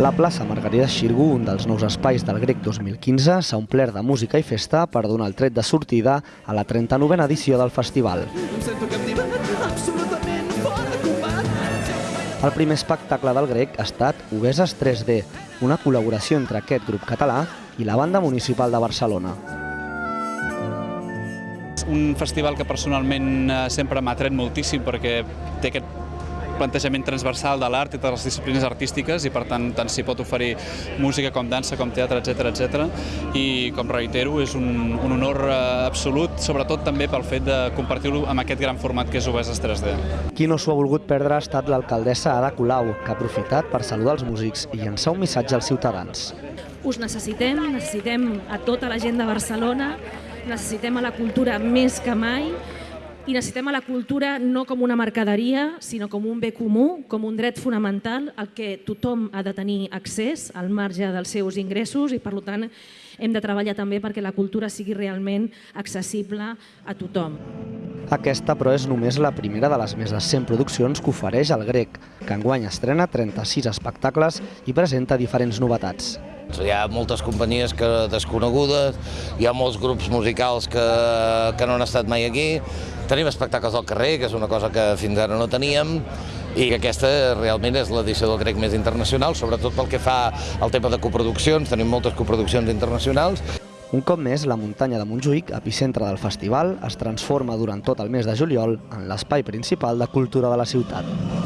La plaça Margarida Xirgu, un dels nous espais del Grec 2015, s'ha omplert de música i festa per donar el tret de sortida a la 39a edició del festival. El primer espectacle del Grec ha estat Obeses 3D, una col·laboració entre aquest grup català i la banda municipal de Barcelona. Un festival que personalment eh, sempre m'ha tret moltíssim perquè té aquest plantejament transversal de l'art i de les disciplines artístiques i per tant tant s'hi pot oferir música com dansa, com teatre, etc etc. I com reitero, és un, un honor eh, absolut, sobretot també pel fet de compartir-ho amb aquest gran format que és Obeses 3D. Qui no s'ho ha volgut perdre ha estat l'alcaldessa Ada Colau, que ha aprofitat per saludar els músics i llançar un missatge als ciutadans. Us necessitem, necessitem a tota la gent de Barcelona, necessitem a la cultura més que mai i necessitem la cultura no com una mercaderia, sinó com un bé comú, com un dret fonamental al que tothom ha de tenir accés al marge dels seus ingressos i, per tant, hem de treballar també perquè la cultura sigui realment accessible a tothom. Aquesta, però, és només la primera de les més de 100 produccions que ofereix el Grec, que enguany estrena 36 espectacles i presenta diferents novetats. Hi ha moltes companyies que desconegudes, hi ha molts grups musicals que, que no han estat mai aquí, tenim espectacles al carrer, que és una cosa que fins ara no teníem, i que aquesta realment és l'edició del grec més internacional, sobretot pel que fa al tema de coproduccions, tenim moltes coproduccions internacionals. Un cop més, la muntanya de Montjuïc, epicentre del festival, es transforma durant tot el mes de juliol en l'espai principal de cultura de la ciutat.